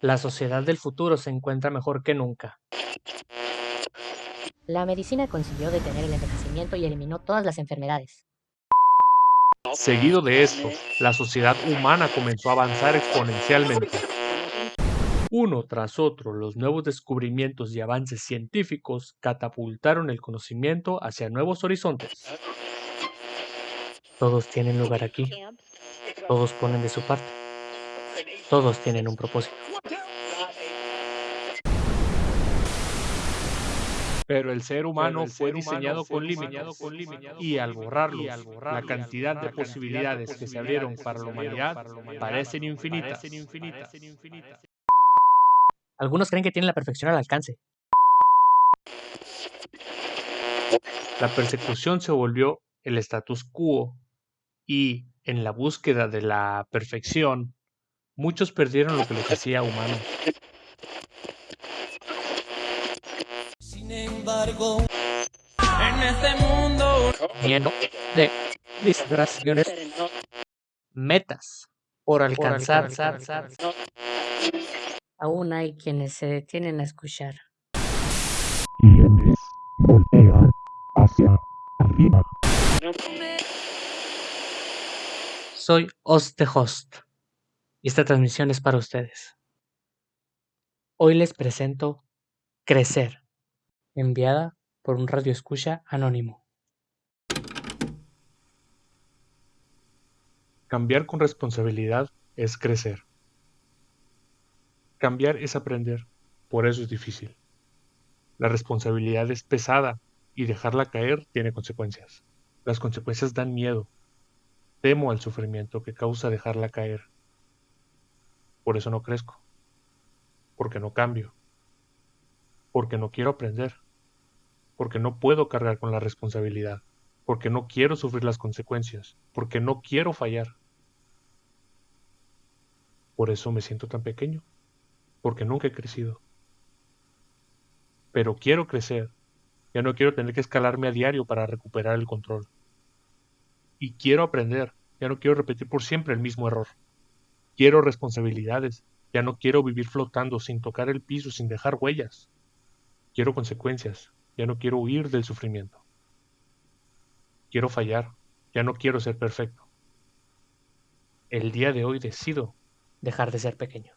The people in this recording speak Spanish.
La sociedad del futuro se encuentra mejor que nunca. La medicina consiguió detener el envejecimiento y eliminó todas las enfermedades. Seguido de esto, la sociedad humana comenzó a avanzar exponencialmente. Uno tras otro, los nuevos descubrimientos y avances científicos catapultaron el conocimiento hacia nuevos horizontes. Todos tienen lugar aquí. Todos ponen de su parte. Todos tienen un propósito. Pero el ser humano fue diseñado con límites y al borrarlos, la cantidad de posibilidades que se abrieron para la humanidad parecen infinitas. Algunos creen que tienen la perfección al alcance. La persecución se volvió el status quo y, en la búsqueda de la perfección, muchos perdieron lo que los hacía humanos. Sin embargo, en este mundo Lleno de distracciones. Metas por alcanzar. Aún hay quienes se detienen a escuchar. quienes voltean hacia arriba. Soy Host the Host y esta transmisión es para ustedes. Hoy les presento Crecer, enviada por un radio escucha anónimo. Cambiar con responsabilidad es crecer. Cambiar es aprender, por eso es difícil. La responsabilidad es pesada y dejarla caer tiene consecuencias. Las consecuencias dan miedo. Temo al sufrimiento que causa dejarla caer. Por eso no crezco. Porque no cambio. Porque no quiero aprender. Porque no puedo cargar con la responsabilidad. Porque no quiero sufrir las consecuencias. Porque no quiero fallar. Por eso me siento tan pequeño. Porque nunca he crecido. Pero quiero crecer. Ya no quiero tener que escalarme a diario para recuperar el control. Y quiero aprender. Ya no quiero repetir por siempre el mismo error. Quiero responsabilidades. Ya no quiero vivir flotando sin tocar el piso, sin dejar huellas. Quiero consecuencias. Ya no quiero huir del sufrimiento. Quiero fallar. Ya no quiero ser perfecto. El día de hoy decido Dejar de ser pequeño.